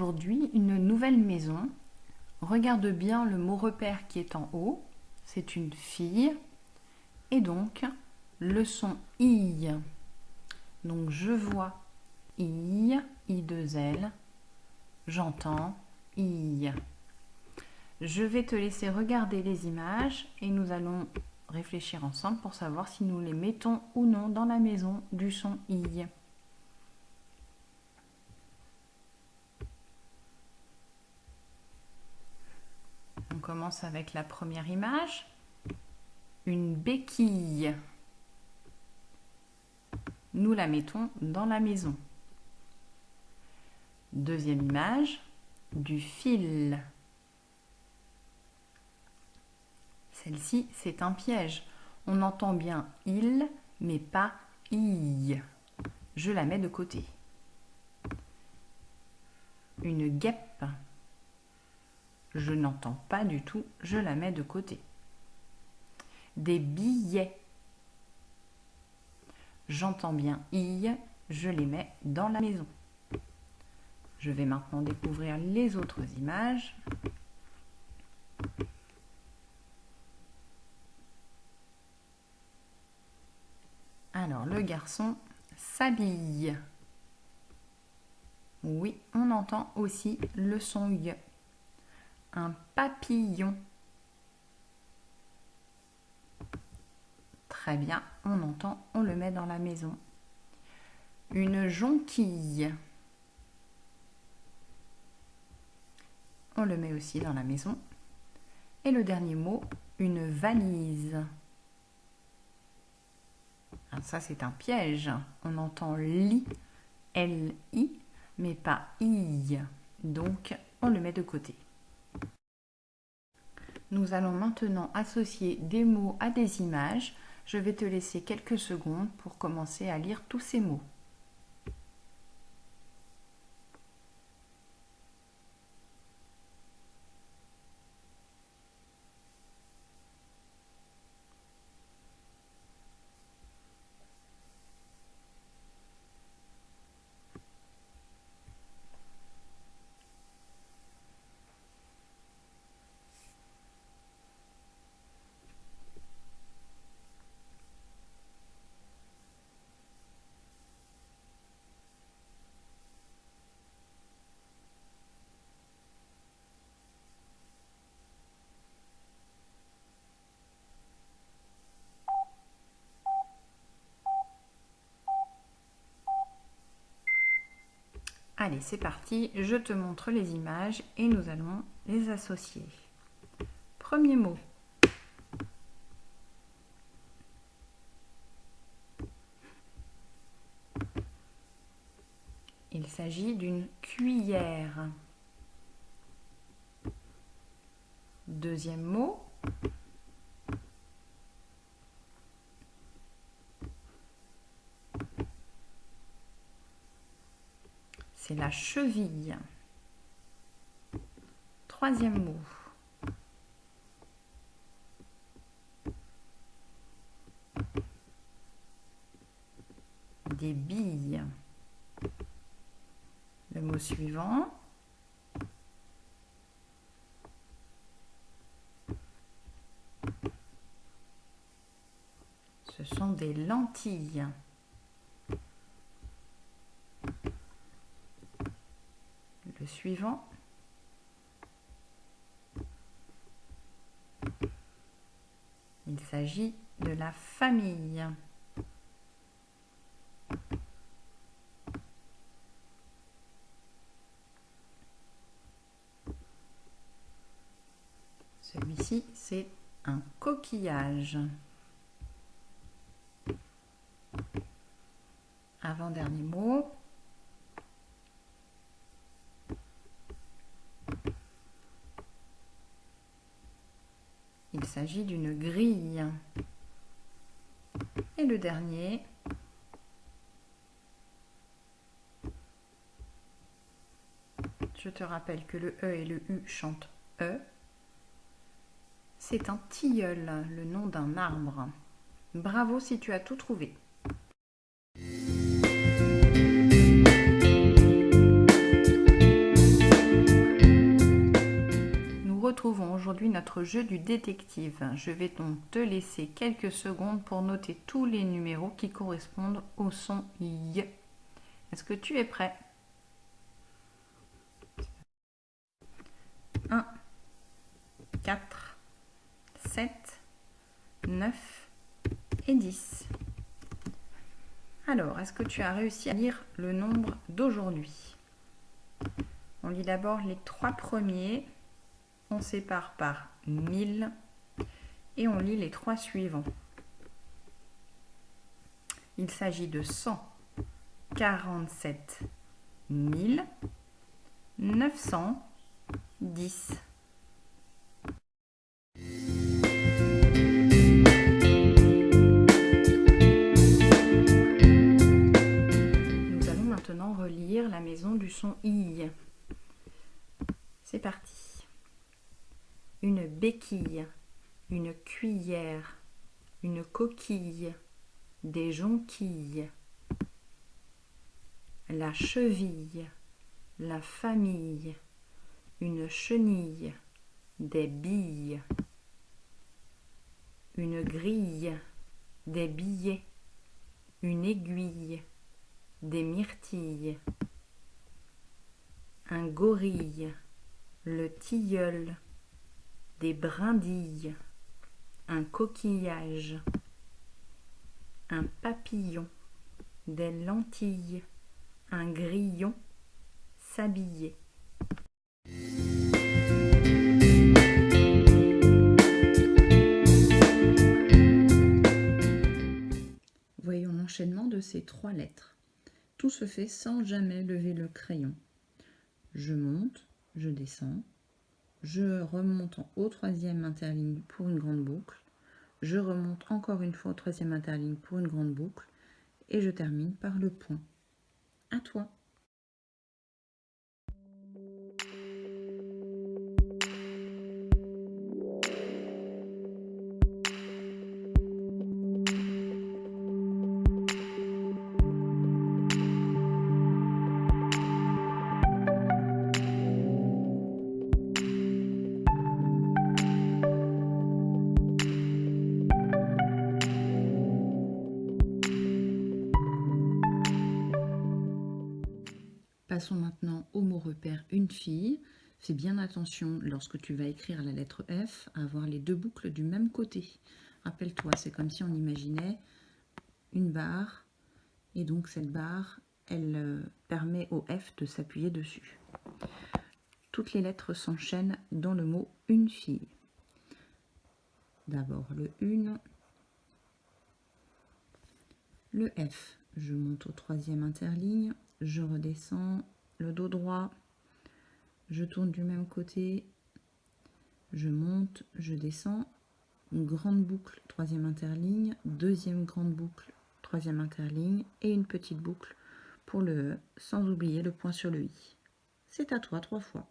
une nouvelle maison. Regarde bien le mot repère qui est en haut. C'est une fille. Et donc, le son I. Donc, je vois I, I2L. J'entends I. Je vais te laisser regarder les images et nous allons réfléchir ensemble pour savoir si nous les mettons ou non dans la maison du son I. commence avec la première image. Une béquille. Nous la mettons dans la maison. Deuxième image, du fil. Celle-ci, c'est un piège. On entend bien il, mais pas i. Je la mets de côté. Une guêpe. Je n'entends pas du tout, je la mets de côté. Des billets. J'entends bien i, je les mets dans la maison. Je vais maintenant découvrir les autres images. Alors, le garçon s'habille. Oui, on entend aussi le son. Un papillon. Très bien, on entend, on le met dans la maison. Une jonquille. On le met aussi dans la maison. Et le dernier mot, une valise. Ah, ça, c'est un piège. On entend li, L-I, mais pas I. Donc, on le met de côté. Nous allons maintenant associer des mots à des images. Je vais te laisser quelques secondes pour commencer à lire tous ces mots. Allez, c'est parti, je te montre les images et nous allons les associer. Premier mot. Il s'agit d'une cuillère. Deuxième mot. c'est la cheville. Troisième mot. Des billes. Le mot suivant. Ce sont des lentilles. Il s'agit de la famille. Celui-ci, c'est un coquillage. Avant-dernier mot, s'agit d'une grille. Et le dernier, je te rappelle que le E et le U chantent E. C'est un tilleul, le nom d'un arbre. Bravo si tu as tout trouvé. Retrouvons aujourd'hui notre jeu du détective. Je vais donc te laisser quelques secondes pour noter tous les numéros qui correspondent au son Y. Est-ce que tu es prêt? 1, 4, 7, 9 et 10. Alors, est-ce que tu as réussi à lire le nombre d'aujourd'hui? On lit d'abord les trois premiers. On sépare par 1000 et on lit les trois suivants. Il s'agit de 147 910. relire la maison du son I. C'est parti. Une béquille, une cuillère, une coquille, des jonquilles, la cheville, la famille, une chenille, des billes, une grille, des billets, une aiguille, des myrtilles, un gorille, le tilleul, des brindilles, un coquillage, un papillon, des lentilles, un grillon, s'habiller. Voyons l'enchaînement de ces trois lettres. Tout se fait sans jamais lever le crayon. Je monte, je descends, je remonte au troisième interligne pour une grande boucle, je remonte encore une fois au troisième interligne pour une grande boucle. Et je termine par le point. À toi Passons maintenant au mot repère une fille. Fais bien attention lorsque tu vas écrire la lettre F à avoir les deux boucles du même côté. Rappelle-toi, c'est comme si on imaginait une barre et donc cette barre, elle euh, permet au F de s'appuyer dessus. Toutes les lettres s'enchaînent dans le mot une fille. D'abord le une, le F. Je monte au troisième interligne, je redescends le dos droit, je tourne du même côté, je monte, je descends, une grande boucle, troisième interligne, deuxième grande boucle, troisième interligne et une petite boucle pour le sans oublier le point sur le i. C'est à toi trois fois.